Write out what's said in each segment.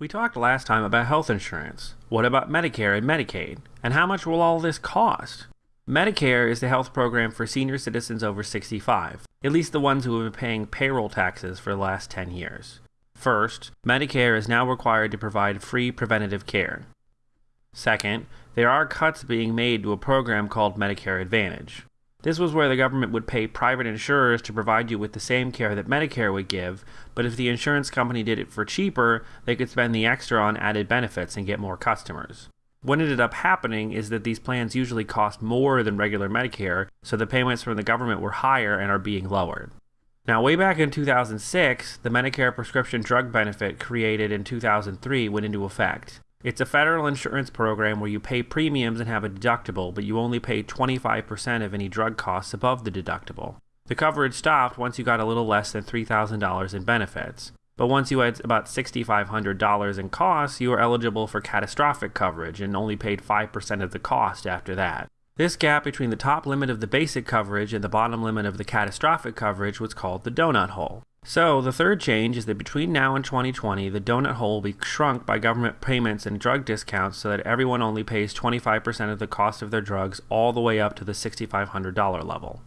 We talked last time about health insurance. What about Medicare and Medicaid? And how much will all this cost? Medicare is the health program for senior citizens over 65, at least the ones who have been paying payroll taxes for the last 10 years. First, Medicare is now required to provide free preventative care. Second, there are cuts being made to a program called Medicare Advantage. This was where the government would pay private insurers to provide you with the same care that Medicare would give, but if the insurance company did it for cheaper, they could spend the extra on added benefits and get more customers. What ended up happening is that these plans usually cost more than regular Medicare, so the payments from the government were higher and are being lowered. Now, way back in 2006, the Medicare prescription drug benefit created in 2003 went into effect. It's a federal insurance program where you pay premiums and have a deductible, but you only pay 25% of any drug costs above the deductible. The coverage stopped once you got a little less than $3,000 in benefits. But once you had about $6,500 in costs, you were eligible for catastrophic coverage and only paid 5% of the cost after that. This gap between the top limit of the basic coverage and the bottom limit of the catastrophic coverage was called the donut hole. So, the third change is that between now and 2020, the donut hole will be shrunk by government payments and drug discounts so that everyone only pays 25% of the cost of their drugs all the way up to the $6,500 level.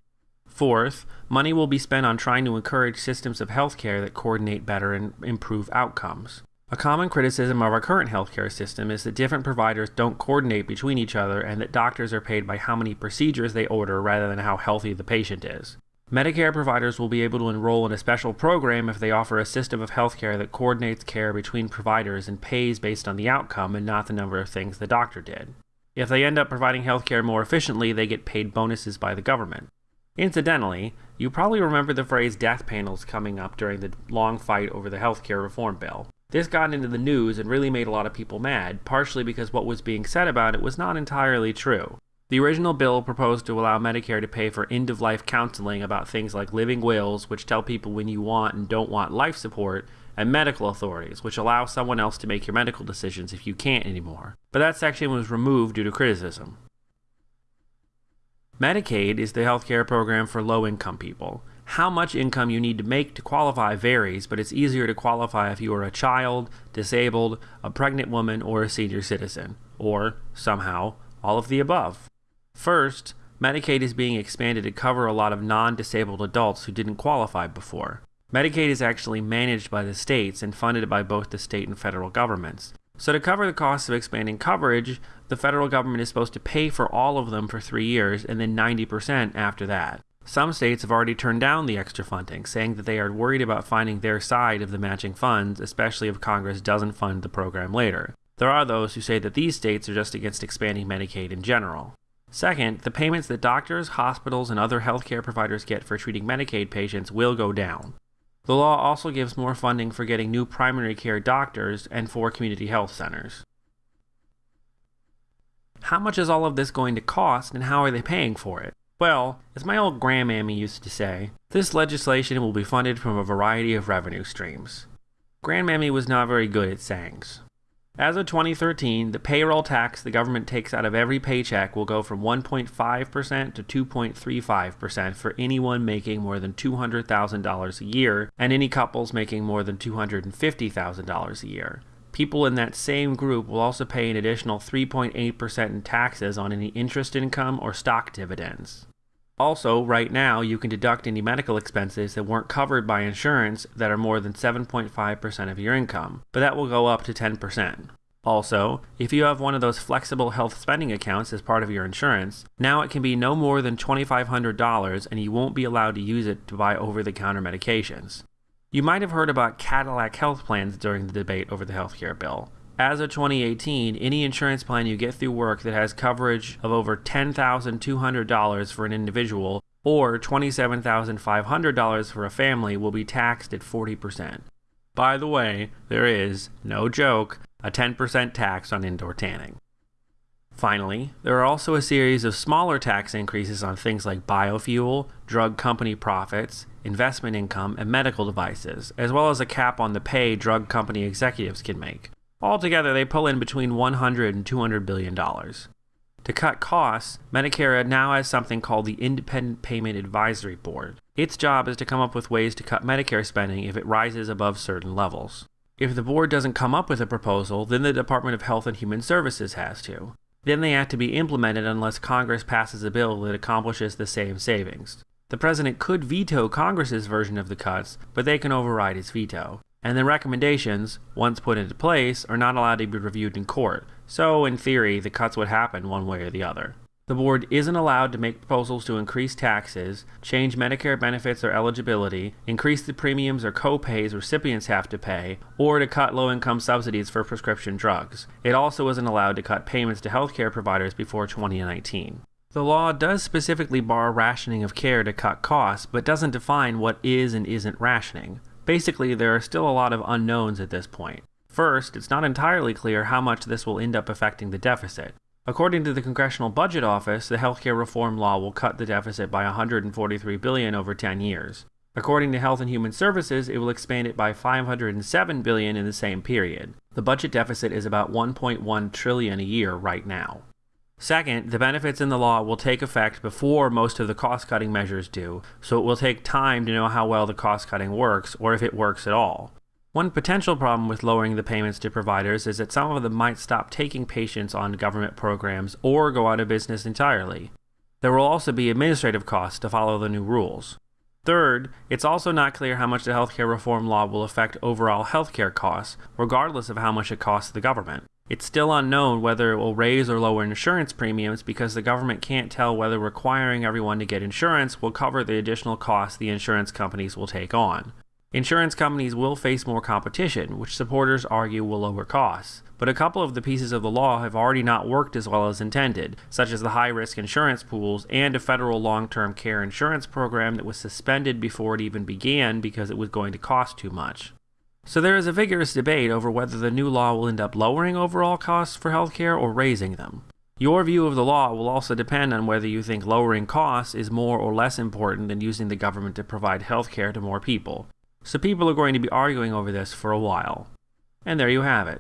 Fourth, money will be spent on trying to encourage systems of healthcare that coordinate better and improve outcomes. A common criticism of our current healthcare system is that different providers don't coordinate between each other and that doctors are paid by how many procedures they order rather than how healthy the patient is. Medicare providers will be able to enroll in a special program if they offer a system of healthcare that coordinates care between providers and pays based on the outcome and not the number of things the doctor did. If they end up providing healthcare more efficiently, they get paid bonuses by the government. Incidentally, you probably remember the phrase death panels coming up during the long fight over the healthcare reform bill. This got into the news and really made a lot of people mad, partially because what was being said about it was not entirely true. The original bill proposed to allow Medicare to pay for end of life counseling about things like living wills, which tell people when you want and don't want life support, and medical authorities, which allow someone else to make your medical decisions if you can't anymore. But that section was removed due to criticism. Medicaid is the healthcare program for low income people. How much income you need to make to qualify varies, but it's easier to qualify if you are a child, disabled, a pregnant woman, or a senior citizen, or, somehow, all of the above. First, Medicaid is being expanded to cover a lot of non disabled adults who didn't qualify before. Medicaid is actually managed by the states and funded by both the state and federal governments. So, to cover the cost of expanding coverage, the federal government is supposed to pay for all of them for three years and then 90% after that. Some states have already turned down the extra funding, saying that they are worried about finding their side of the matching funds, especially if Congress doesn't fund the program later. There are those who say that these states are just against expanding Medicaid in general. Second, the payments that doctors, hospitals, and other healthcare providers get for treating Medicaid patients will go down. The law also gives more funding for getting new primary care doctors and for community health centers. How much is all of this going to cost and how are they paying for it? Well, as my old grandmammy used to say, this legislation will be funded from a variety of revenue streams. Grandmammy was not very good at sayings. As of 2013, the payroll tax the government takes out of every paycheck will go from 1.5% to 2.35% for anyone making more than $200,000 a year and any couples making more than $250,000 a year. People in that same group will also pay an additional 3.8% in taxes on any interest income or stock dividends. Also, right now, you can deduct any medical expenses that weren't covered by insurance that are more than 7.5% of your income, but that will go up to 10%. Also, if you have one of those flexible health spending accounts as part of your insurance, now it can be no more than $2,500 and you won't be allowed to use it to buy over the counter medications. You might have heard about Cadillac health plans during the debate over the healthcare bill. As of 2018, any insurance plan you get through work that has coverage of over $10,200 for an individual or $27,500 for a family will be taxed at 40%. By the way, there is, no joke, a 10% tax on indoor tanning. Finally, there are also a series of smaller tax increases on things like biofuel, drug company profits, investment income, and medical devices, as well as a cap on the pay drug company executives can make. Altogether, they pull in between 100 and 200 billion dollars. To cut costs, Medicare now has something called the Independent Payment Advisory Board. Its job is to come up with ways to cut Medicare spending if it rises above certain levels. If the board doesn't come up with a proposal, then the Department of Health and Human Services has to. Then they have to be implemented unless Congress passes a bill that accomplishes the same savings. The president could veto Congress's version of the cuts, but they can override his veto. And the recommendations, once put into place, are not allowed to be reviewed in court, so in theory, the cuts would happen one way or the other. The board isn't allowed to make proposals to increase taxes, change Medicare benefits or eligibility, increase the premiums or co-pays recipients have to pay, or to cut low-income subsidies for prescription drugs. It also isn't allowed to cut payments to healthcare providers before 2019. The law does specifically bar rationing of care to cut costs, but doesn't define what is and isn't rationing. Basically, there are still a lot of unknowns at this point. First, it's not entirely clear how much this will end up affecting the deficit. According to the Congressional Budget Office, the healthcare reform law will cut the deficit by 143 billion over 10 years. According to Health and Human Services, it will expand it by 507 billion in the same period. The budget deficit is about 1.1 trillion a year right now. Second, the benefits in the law will take effect before most of the cost cutting measures do, so it will take time to know how well the cost cutting works or if it works at all. One potential problem with lowering the payments to providers is that some of them might stop taking patients on government programs or go out of business entirely. There will also be administrative costs to follow the new rules. Third, it's also not clear how much the healthcare reform law will affect overall healthcare costs, regardless of how much it costs the government. It's still unknown whether it will raise or lower insurance premiums because the government can't tell whether requiring everyone to get insurance will cover the additional costs the insurance companies will take on. Insurance companies will face more competition, which supporters argue will lower costs. But a couple of the pieces of the law have already not worked as well as intended, such as the high risk insurance pools and a federal long term care insurance program that was suspended before it even began because it was going to cost too much. So there is a vigorous debate over whether the new law will end up lowering overall costs for healthcare or raising them. Your view of the law will also depend on whether you think lowering costs is more or less important than using the government to provide healthcare to more people. So people are going to be arguing over this for a while. And there you have it.